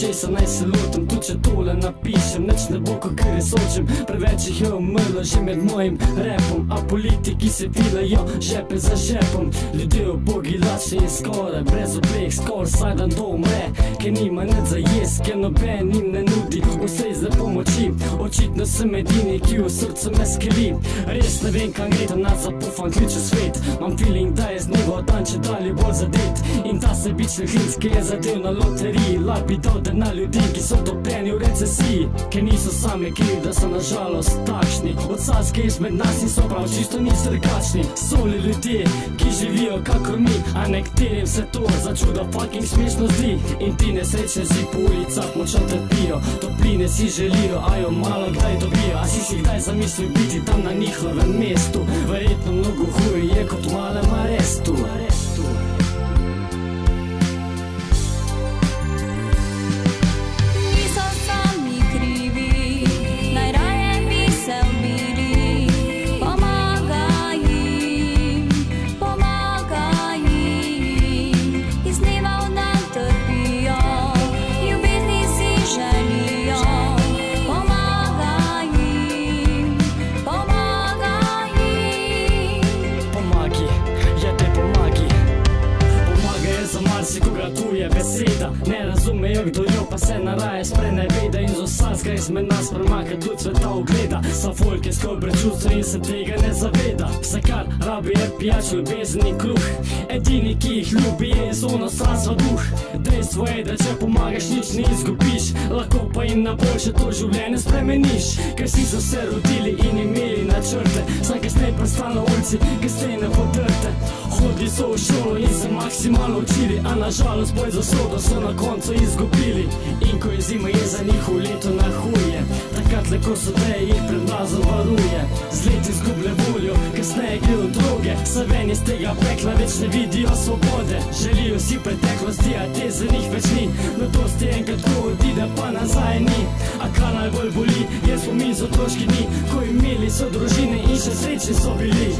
česa naj se lotim, tudi če tole napišem, nič ne bo, ko kar sočim, preveč jih je umrlo že med mojim repom, a politiki se filajo žepe za žepom, ljudje ubogi lačni in skoraj brez oblek, skoraj vsak dan to umre, ker nima nič za jes, ker noben jim ne nudi ustrezne pomoči, očitno sem edini, ki v srcu me skeli, res ne vem, kam gre ta nas zapufan kliče svet, imam feeling, da je z dnevo dan če dalje bolj zadet. In ta sebični hlinc, ki je zadev na loteriji, labi dode na ljudi, ki so topljeni v recesiji, ker niso sami krivi, da so nažalost takšni, od saske izmed nas in so prav čisto niso drugačni, so li ljudje, ki živijo kakor mi, a nekaterim se to za čudo fucking smešno zdi. In ti nesrečne si po ulicah močno trpijo, topline si želijo, a jo malo kdaj dobijo, a si si kdaj zamislil biti tam na njihovem mestu, verjetno mnogo huje je kot v malem arestu. arestu. Tuja beseda. Ne razumejo, kdo jo pa se naraje spreneveda in z vsakega izmed nas premaka tudi sveta ogleda. Sa folk je skobre čustva in se tega ne zaveda. Vse kar rabi je pijač, ljubezen in kruh. Edini, ki jih ljubi, je iz onostranstva duh. Dejstvo je, da če pomagaš, nič ne izgubiš. Lahko pa jim na boljše to življenje spremeniš. Ker si so se rodili in imeli načrte. Saj kasneje prestano ulici, ki stene podrte. Hodi so v šolo in se maksimalno učili, a nažalost boj za sodo so na koncu izgubili. In ko je zima, je za njih v leto na huje. Takrat le ko so te jih pred mrazom varuje. Z leti izgublja voljo, kasneje gre v droge. Saj ven iz tega pekla več ne vidijo svobode. Želijo si preteklosti, a te za njih več ni. Mladosti enkrat ko odide, pa nazaj ni. A kar najbolj boli, je spomin z otroški dni, ko imeli so družine in še srečni so bili.